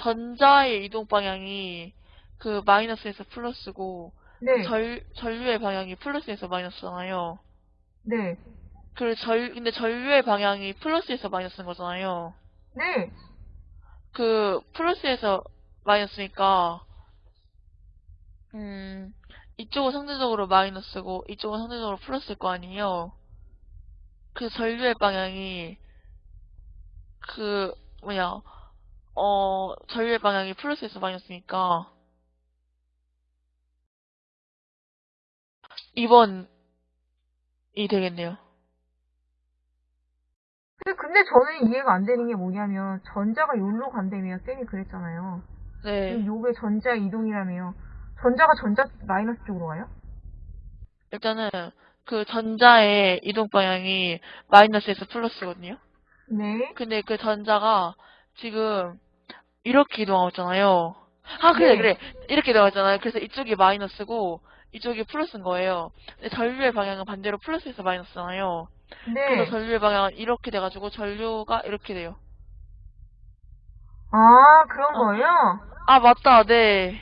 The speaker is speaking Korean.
전자의 이동 방향이 그 마이너스에서 플러스고 네, 전 전류의 방향이 플러스에서 마이너스잖아요. 네, 그 전, 근데 전류의 방향이 플러스에서 마이너스인 거잖아요. 네. 그, 플러스에서 마이너스니까, 음, 이쪽은 상대적으로 마이너스고, 이쪽은 상대적으로 플러스일 거 아니에요. 그 전류의 방향이, 그, 뭐냐, 어, 전류의 방향이 플러스에서 마이너스니까, 2번이 되겠네요. 근데, 근데 저는 이해가 안 되는 게 뭐냐면, 전자가 여기로 간다며, 쌤이 그랬잖아요. 네. 요게 전자 이동이라며요. 전자가 전자 마이너스 쪽으로 가요? 일단은, 그 전자의 이동 방향이 마이너스에서 플러스거든요. 네. 근데 그 전자가 지금 이렇게 이동하고 있잖아요. 아, 그래, 네. 그래. 이렇게 이동하고 있잖아요. 그래서 이쪽이 마이너스고, 이쪽이 플러스인 거예요. 근데 전류의 방향은 반대로 플러스에서 마이너스잖아요. 네. 그래서 전류의 방향은 이렇게 돼가지고 전류가 이렇게 돼요. 아, 그런 어. 거예요? 아, 맞다, 네.